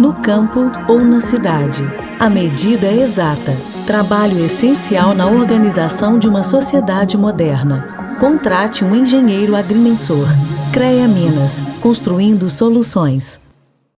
no campo ou na cidade. A medida é exata. Trabalho essencial na organização de uma sociedade moderna. Contrate um engenheiro agrimensor. CREA Minas, construindo soluções.